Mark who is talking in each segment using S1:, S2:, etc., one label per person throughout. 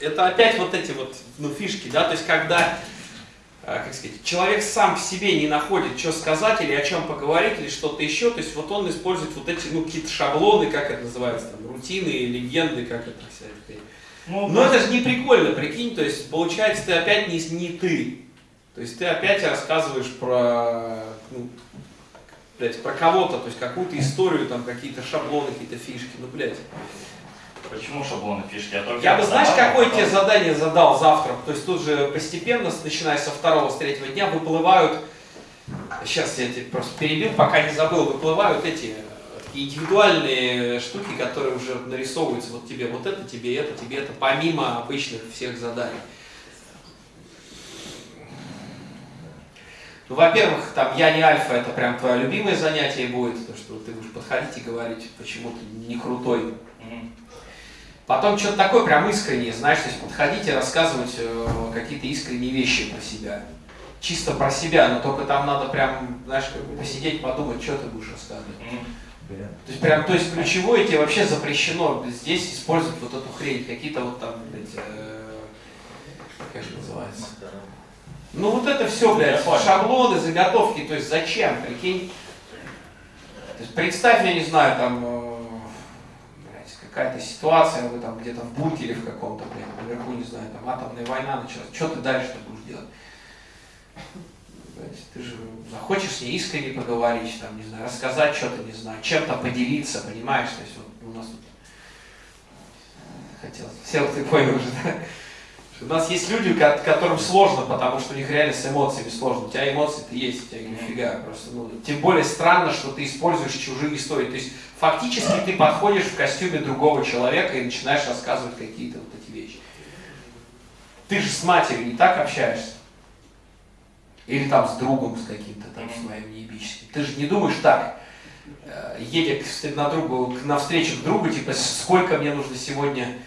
S1: это опять вот эти вот ну, фишки, да, то есть когда а, как сказать, человек сам в себе не находит, что сказать или о чем поговорить, или что-то еще, то есть вот он использует вот эти, ну, какие-то шаблоны, как это называется, там, рутины, легенды, как это вся эта ну, Но это же не прикольно, прикинь, то есть получается ты опять не, не ты, то есть ты опять рассказываешь про, ну, блядь, про кого-то, то есть какую-то историю, там какие-то шаблоны, какие-то фишки, ну, блядь.
S2: Почему шаблоны фишки? Я,
S1: я бы, знаешь, какое потом... тебе задание задал завтра? То есть тут же постепенно, начиная со второго, с третьего дня, выплывают, сейчас я тебе просто перебил, пока не забыл, выплывают эти такие индивидуальные штуки, которые уже нарисовываются вот тебе, вот это тебе, это тебе, это помимо обычных всех заданий. Ну, во-первых, там я не альфа, это прям твое любимое занятие будет, то что ты будешь подходить и говорить, почему ты не крутой. Потом что-то такое прям искреннее, знаешь, то есть подходить и рассказывать э, какие-то искренние вещи про себя. Чисто про себя, но только там надо прям, знаешь, как бы посидеть, подумать, что ты будешь рассказывать. То есть прям, то есть ключевое тебе вообще запрещено здесь использовать вот эту хрень, какие-то вот там, блядь, э, как это называется? Ну вот это все, блядь, шаблоны, заготовки, то есть зачем, прикинь? То есть представь, я не знаю, там, э, какая-то ситуация, вы там где-то в бункере в каком-то, блин, наверху, не знаю, там атомная война началась, что ты дальше будешь делать? Ты же захочешь с ней искренне поговорить, там, не знаю, рассказать что-то, не знаю, чем-то поделиться, понимаешь? То есть вот у нас тут хотел, все ты понял уже, да? У нас есть люди, которым сложно, потому что у них реально с эмоциями сложно. У тебя эмоции-то есть, у тебя нифига. Просто, ну, тем более странно, что ты используешь чужие истории. То есть фактически ты подходишь в костюме другого человека и начинаешь рассказывать какие-то вот эти вещи. Ты же с матерью не так общаешься. Или там с другом с каким-то там своим неебическим. Ты же не думаешь так, э, едет на, другу, на встречу к другу, типа, сколько мне нужно сегодня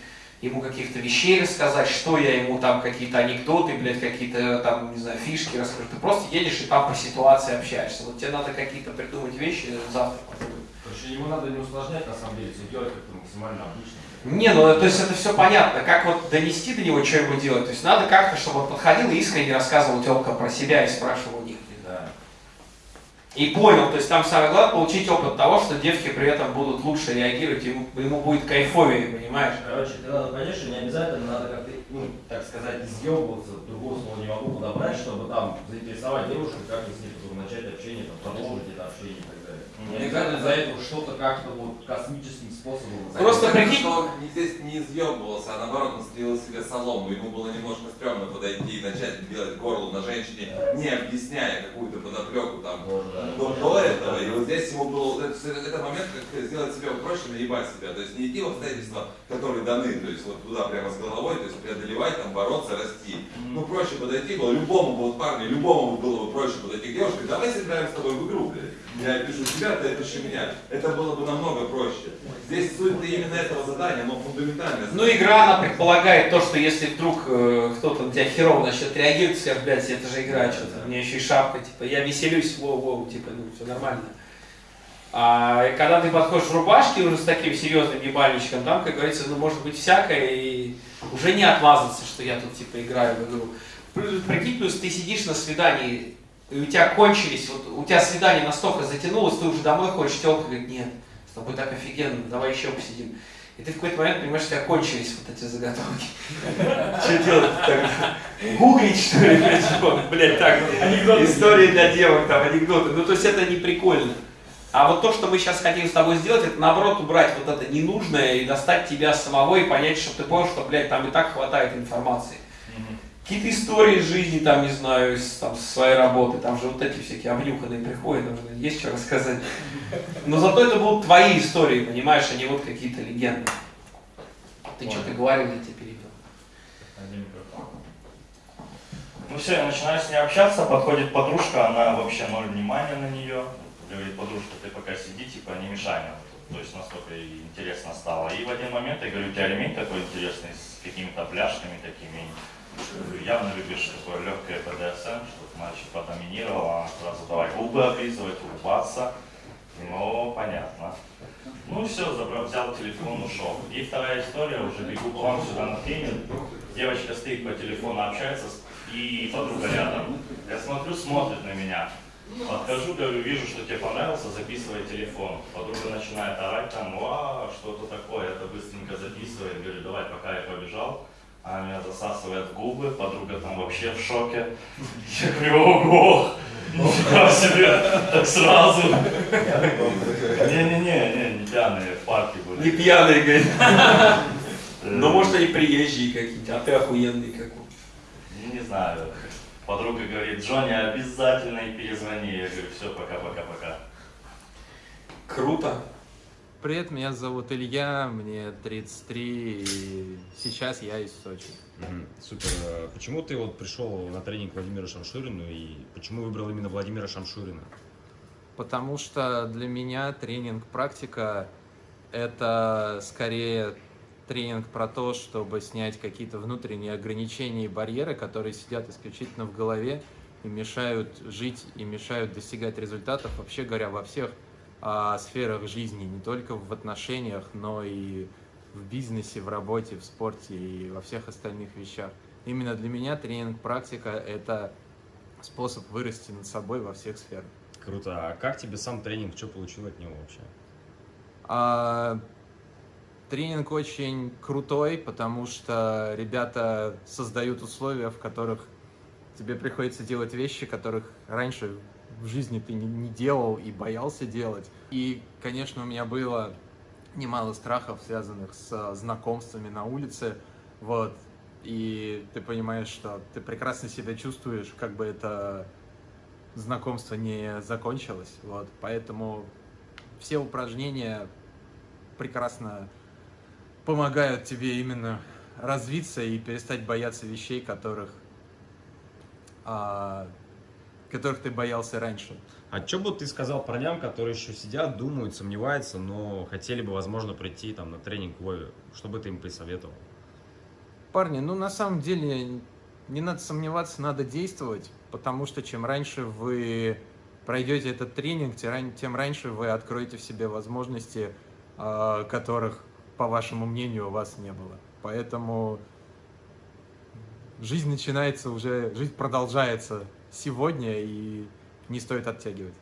S1: ему каких-то вещей рассказать, что я ему там, какие-то анекдоты, блядь, какие-то там, не знаю, фишки расскажу. Ты просто едешь и там по ситуации общаешься. Вот тебе надо какие-то придумать вещи завтра подумать.
S3: Короче, ему надо не усложнять, на самом деле, все делать как-то максимально обычно.
S1: Не, ну то есть это все понятно, как вот донести до него, что ему делать. То есть надо как-то, чтобы он подходил и искренне рассказывал телка про себя и спрашивал. И понял, то есть там самое главное получить опыт того, что девки при этом будут лучше реагировать, ему, ему будет кайфовее, понимаешь?
S3: Короче, ты надо понять, что не обязательно надо как-то, ну, так сказать, изъебываться, другого слова не могу подобрать, чтобы там заинтересовать девушку, как с ней начать общение, там, продолжить это общение. Не обязательно за это что-то как-то вот космическим способом.
S1: Просто прикинь...
S4: что он здесь не изъебывался, а наоборот он стрелил себе солому, ему было немножко стрёмно подойти и начать делать горло на женщине, не объясняя какую-то подоплеку там. До, до этого, и вот здесь ему было, вот это, это момент, как сделать себе проще, наебать себя, то есть не идти в обстоятельства, которые даны, то есть вот туда прямо с головой, то есть преодолевать, там, бороться, расти. Ну, проще подойти было, любому вот парню, любому было бы проще подойти к девушке, давай сыграем с тобой в игру, блядь. Я пишу тебя, ты пиши меня. Это было бы намного проще. Здесь суть именно этого задания, оно фундаментальное.
S1: Ну, игра, она предполагает то, что если вдруг э, кто-то на тебя херово начнет реагировать, скажет, блядь, это же игра, что-то, у меня еще и шапка, типа, я веселюсь, воу-воу, типа, ну, все нормально. А когда ты подходишь в рубашке уже с таким серьезным ебальничком, там, как говорится, ну, может быть всякое, и уже не отмазаться, что я тут, типа, играю в игру. Прикинь, плюс ты сидишь на свидании и у тебя кончились, вот у тебя свидание настолько затянулось, ты уже домой хочешь, телка говорит, нет, с тобой так офигенно, давай еще посидим. И ты в какой-то момент понимаешь, что у тебя кончились вот эти заготовки. Что делать Гуглить, что ли, блядь, так, истории для девок, там, анекдоты. Ну, то есть это не прикольно. А вот то, что мы сейчас хотим с тобой сделать, это наоборот убрать вот это ненужное и достать тебя самого и понять, что ты понял, что, блядь, там и так хватает информации какие-то истории из жизни, там, не знаю, из там, своей работы, там же вот эти всякие обнюханные приходят, там, есть что рассказать. Но зато это будут твои истории, понимаешь, а не вот какие-то легенды. Ты что-то говорил, я тебя перебил.
S2: Ну все, я начинаю с ней общаться, подходит подружка, она вообще ноль внимания на нее. Говорит, подружка, ты пока сиди, типа, не мешай мне. То есть настолько интересно стало. И в один момент я говорю, у тебя ремень такой интересный, с какими-то пляшками такими явно любишь такое легкое БДСМ, чтобы мальчик подоминировал, а сразу давай губы облизывать, улыбаться. Ну, понятно. Ну все, забрал, взял телефон, ушел. И вторая история, уже бегу к вам сюда на тренинг. девочка стоит по телефону, общается, и подруга рядом. Я смотрю, смотрит на меня. Подхожу, говорю, вижу, что тебе понравился, записывай телефон. Подруга начинает орать там, а, что-то такое, это быстренько записывает. Говорю, давай, пока я побежал. Она меня засасывает в губы, подруга там вообще в шоке. Я говорю, ого, нифига себе, так сразу. Не-не-не, не, не пьяные, в парке
S1: Не
S2: были.
S1: пьяный, говорит.
S2: Э,
S1: Ну, может, и приезжие какие-то, а ты охуенный какой.
S2: Не знаю. Подруга говорит, Джонни, обязательно и перезвони. Я говорю, все, пока-пока-пока.
S1: Круто.
S5: Привет, меня зовут Илья, мне 33, и сейчас я из Сочи.
S6: Супер. Э, Почему ты вот пришел на тренинг Владимира Шамшурина и почему выбрал именно Владимира Шамшурина?
S5: Потому что для меня тренинг-практика – это скорее тренинг про то, чтобы снять какие-то внутренние ограничения и барьеры, которые сидят исключительно в голове и мешают жить, и мешают достигать результатов, вообще говоря, во всех а, сферах жизни, не только в отношениях, но и в бизнесе, в работе, в спорте и во всех остальных вещах. Именно для меня тренинг-практика – это способ вырасти над собой во всех сферах.
S6: Круто. А как тебе сам тренинг? Что получил от него вообще?
S5: А, тренинг очень крутой, потому что ребята создают условия, в которых тебе приходится делать вещи, которых раньше в жизни ты не, не делал и боялся делать. И, конечно, у меня было немало страхов, связанных с знакомствами на улице, вот. И ты понимаешь, что ты прекрасно себя чувствуешь, как бы это знакомство не закончилось, вот. Поэтому все упражнения прекрасно помогают тебе именно развиться и перестать бояться вещей, которых, а, которых ты боялся раньше.
S6: А что бы ты сказал парням, которые еще сидят, думают, сомневаются, но хотели бы, возможно, прийти там на тренинг к Вове? Что бы ты им посоветовал?
S5: Парни, ну на самом деле не надо сомневаться, надо действовать, потому что чем раньше вы пройдете этот тренинг, тем раньше вы откроете в себе возможности, а, которых, по вашему мнению, у вас не было. Поэтому жизнь начинается уже, жизнь продолжается сегодня, и не стоит оттягивать.